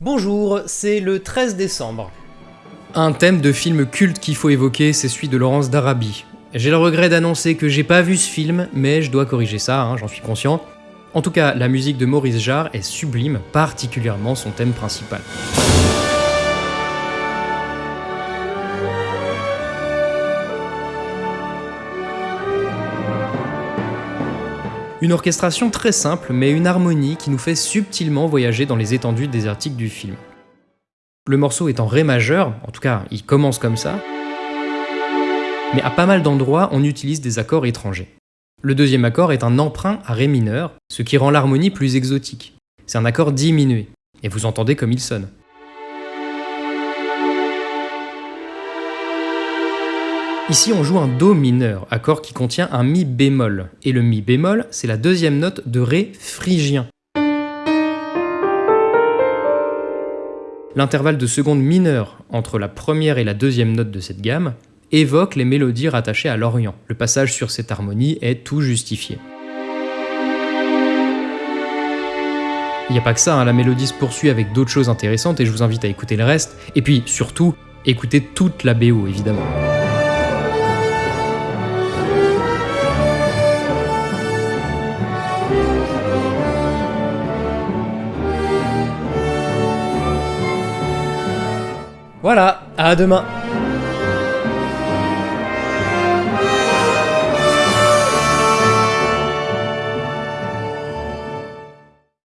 Bonjour, c'est le 13 décembre. Un thème de film culte qu'il faut évoquer, c'est celui de Laurence d'Arabie. J'ai le regret d'annoncer que j'ai pas vu ce film, mais je dois corriger ça, hein, j'en suis conscient. En tout cas, la musique de Maurice Jarre est sublime, particulièrement son thème principal. Une orchestration très simple, mais une harmonie qui nous fait subtilement voyager dans les étendues désertiques du film. Le morceau est en Ré majeur, en tout cas il commence comme ça, mais à pas mal d'endroits on utilise des accords étrangers. Le deuxième accord est un emprunt à Ré mineur, ce qui rend l'harmonie plus exotique. C'est un accord diminué, et vous entendez comme il sonne. Ici, on joue un Do mineur, accord qui contient un Mi bémol. Et le Mi bémol, c'est la deuxième note de Ré phrygien. L'intervalle de seconde mineure entre la première et la deuxième note de cette gamme évoque les mélodies rattachées à l'Orient. Le passage sur cette harmonie est tout justifié. Il n'y a pas que ça, hein, la mélodie se poursuit avec d'autres choses intéressantes et je vous invite à écouter le reste. Et puis surtout, écoutez toute la BO évidemment. Voilà, à demain